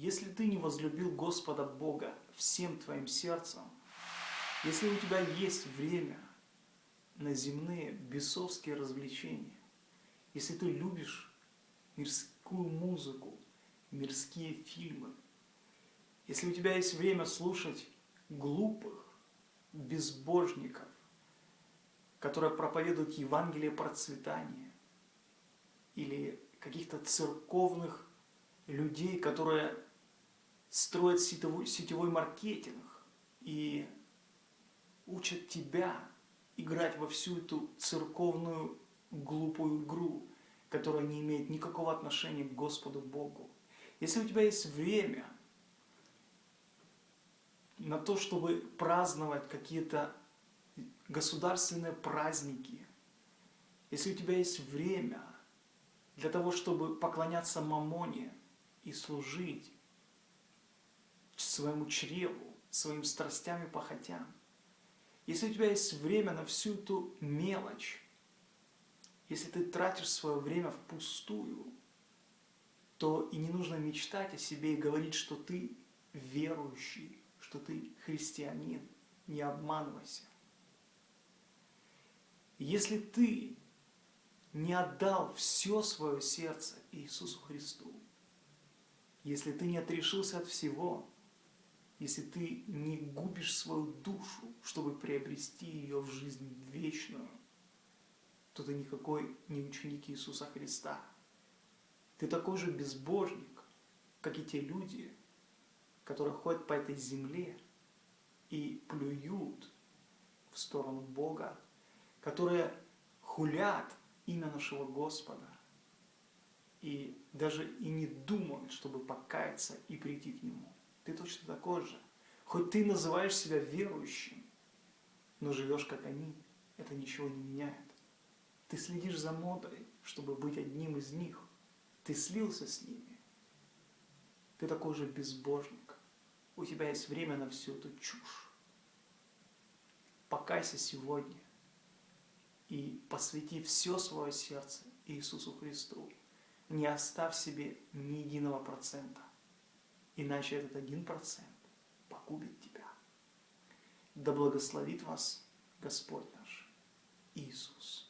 если ты не возлюбил Господа Бога всем твоим сердцем, если у тебя есть время на земные бесовские развлечения, если ты любишь мирскую музыку, мирские фильмы, если у тебя есть время слушать глупых, безбожников, которые проповедуют Евангелие процветания, или каких-то церковных людей, которые строят сетевой, сетевой маркетинг и учат тебя играть во всю эту церковную глупую игру, которая не имеет никакого отношения к Господу Богу. Если у тебя есть время на то, чтобы праздновать какие-то государственные праздники, если у тебя есть время для того, чтобы поклоняться мамоне и служить своему чреву, своим страстям и похотям, если у тебя есть время на всю эту мелочь, если ты тратишь свое время впустую, то и не нужно мечтать о себе и говорить, что ты верующий, что ты христианин. Не обманывайся. Если ты не отдал все свое сердце Иисусу Христу, если ты не отрешился от всего, если ты не губишь свою душу, чтобы приобрести ее в жизнь вечную, то ты никакой не ученик Иисуса Христа. Ты такой же безбожник, как и те люди, которые ходят по этой земле и плюют в сторону Бога, которые хулят имя нашего Господа и даже и не думают, чтобы покаяться и прийти к Нему. Ты точно такой же. Хоть ты называешь себя верующим, но живешь как они, это ничего не меняет. Ты следишь за модой, чтобы быть одним из них. Ты слился с ними. Ты такой же безбожник. У тебя есть время на всю эту чушь. Покайся сегодня и посвяти все свое сердце Иисусу Христу. Не оставь себе ни единого процента, иначе этот один процент погубит тебя. Да благословит вас Господь наш Иисус.